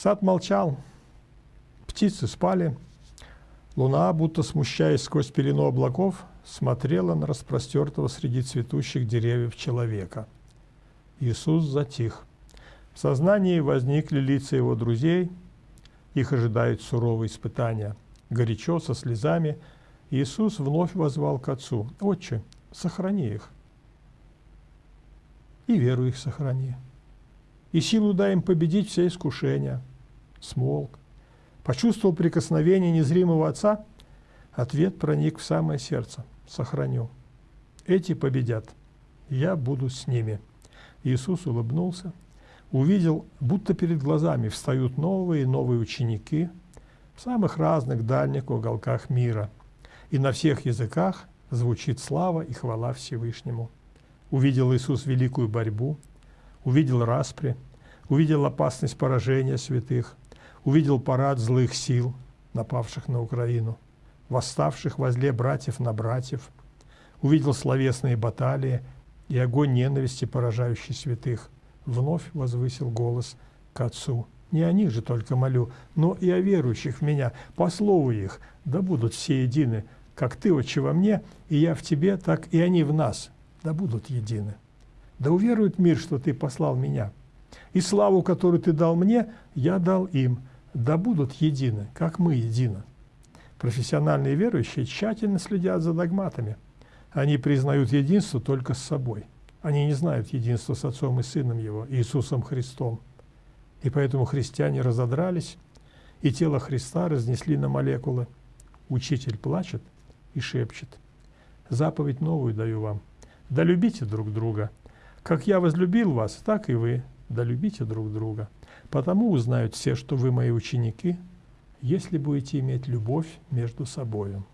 Сад молчал, птицы спали, луна, будто смущаясь сквозь пелену облаков, смотрела на распростертого среди цветущих деревьев человека. Иисус затих. В сознании возникли лица его друзей, их ожидают суровые испытания. Горячо, со слезами, Иисус вновь возвал к Отцу, «Отче, сохрани их, и веру их сохрани, и силу дай им победить все искушения». Смолк. Почувствовал прикосновение незримого Отца, ответ проник в самое сердце. «Сохраню. Эти победят. Я буду с ними». Иисус улыбнулся, увидел, будто перед глазами встают новые и новые ученики в самых разных дальних уголках мира. И на всех языках звучит слава и хвала Всевышнему. Увидел Иисус великую борьбу, увидел распри, увидел опасность поражения святых, увидел парад злых сил, напавших на Украину, восставших возле братьев на братьев, увидел словесные баталии и огонь ненависти, поражающий святых – вновь возвысил голос к Отцу. Не о них же только молю, но и о верующих в Меня, по слову их, да будут все едины, как Ты, Отче, во мне, и я в Тебе, так и они в нас, да будут едины. Да уверует мир, что Ты послал Меня. И славу, которую Ты дал мне, я дал им, да будут едины, как мы едины. Профессиональные верующие тщательно следят за догматами. Они признают единство только с собой – они не знают единства с Отцом и Сыном Его, Иисусом Христом. И поэтому христиане разодрались, и тело Христа разнесли на молекулы. Учитель плачет и шепчет. Заповедь новую даю вам. Да любите друг друга. Как я возлюбил вас, так и вы. Да любите друг друга. Потому узнают все, что вы мои ученики, если будете иметь любовь между собою.